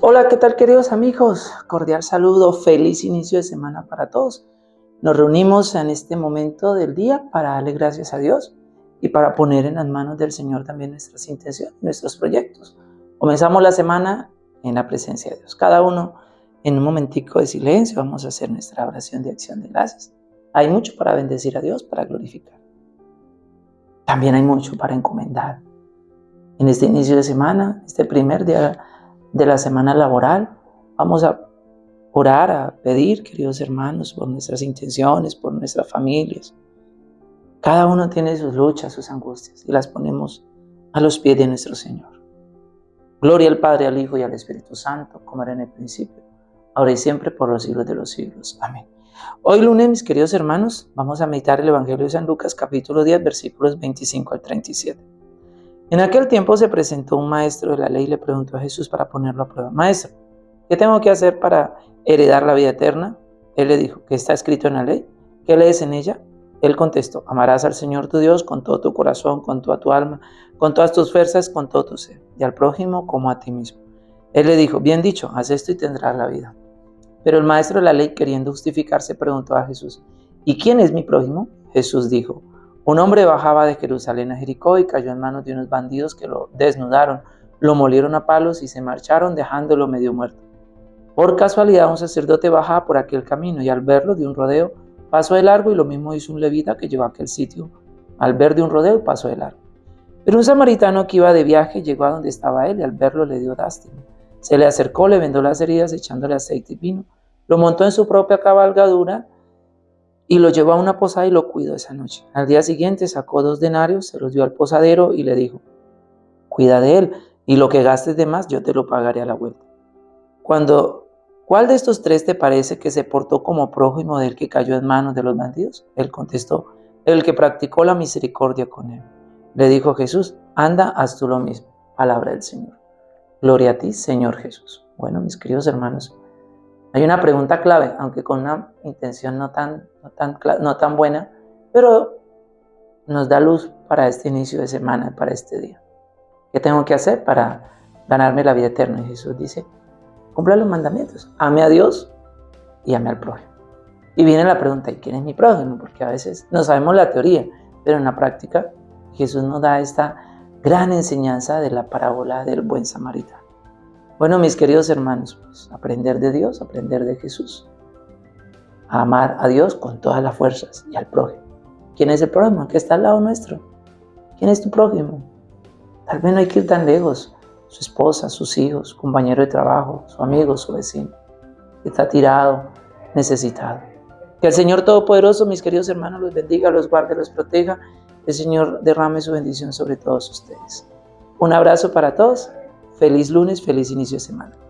Hola, ¿qué tal queridos amigos? Cordial saludo, feliz inicio de semana para todos. Nos reunimos en este momento del día para darle gracias a Dios y para poner en las manos del Señor también nuestras intenciones, nuestros proyectos. Comenzamos la semana en la presencia de Dios. Cada uno en un momentico de silencio vamos a hacer nuestra oración de acción de gracias. Hay mucho para bendecir a Dios, para glorificar. También hay mucho para encomendar. En este inicio de semana, este primer día de la semana laboral, vamos a orar, a pedir, queridos hermanos, por nuestras intenciones, por nuestras familias. Cada uno tiene sus luchas, sus angustias y las ponemos a los pies de nuestro Señor. Gloria al Padre, al Hijo y al Espíritu Santo, como era en el principio, ahora y siempre, por los siglos de los siglos. Amén. Hoy lunes, mis queridos hermanos, vamos a meditar el Evangelio de San Lucas, capítulo 10, versículos 25 al 37. En aquel tiempo se presentó un maestro de la ley y le preguntó a Jesús para ponerlo a prueba, Maestro, ¿qué tengo que hacer para heredar la vida eterna? Él le dijo, ¿qué está escrito en la ley? ¿Qué lees en ella? Él contestó, amarás al Señor tu Dios con todo tu corazón, con toda tu alma, con todas tus fuerzas, con todo tu ser, y al prójimo como a ti mismo. Él le dijo, bien dicho, haz esto y tendrás la vida. Pero el maestro de la ley, queriendo justificarse, preguntó a Jesús, ¿y quién es mi prójimo? Jesús dijo, un hombre bajaba de Jerusalén a Jericó y cayó en manos de unos bandidos que lo desnudaron, lo molieron a palos y se marcharon dejándolo medio muerto. Por casualidad un sacerdote bajaba por aquel camino y al verlo de un rodeo pasó de largo y lo mismo hizo un levita que llegó a aquel sitio. Al ver de un rodeo pasó de largo. Pero un samaritano que iba de viaje llegó a donde estaba él y al verlo le dio lástima. Se le acercó, le vendó las heridas echándole aceite y vino. Lo montó en su propia cabalgadura y lo llevó a una posada y lo cuidó esa noche. Al día siguiente sacó dos denarios, se los dio al posadero y le dijo, cuida de él y lo que gastes de más yo te lo pagaré a la vuelta. Cuando ¿Cuál de estos tres te parece que se portó como prójimo del que cayó en manos de los bandidos? Él contestó, el que practicó la misericordia con él. Le dijo Jesús, anda, haz tú lo mismo. Palabra del Señor. Gloria a ti, Señor Jesús. Bueno, mis queridos hermanos, hay una pregunta clave, aunque con una intención no tan, no tan, no tan buena, pero nos da luz para este inicio de semana, para este día. ¿Qué tengo que hacer para ganarme la vida eterna? Y Jesús dice, cumpla los mandamientos, ame a Dios y ame al prójimo. Y viene la pregunta, ¿y quién es mi prójimo? Porque a veces no sabemos la teoría, pero en la práctica Jesús nos da esta gran enseñanza de la parábola del buen samaritano. Bueno, mis queridos hermanos, pues, aprender de Dios, aprender de Jesús. A amar a Dios con todas las fuerzas y al prójimo. ¿Quién es el prójimo? ¿Qué está al lado nuestro? ¿Quién es tu prójimo? Tal vez no hay que ir tan lejos su esposa, sus hijos, compañero de trabajo, su amigo, su vecino, que está tirado, necesitado. Que el Señor Todopoderoso, mis queridos hermanos, los bendiga, los guarde, los proteja. El Señor derrame su bendición sobre todos ustedes. Un abrazo para todos. Feliz lunes, feliz inicio de semana.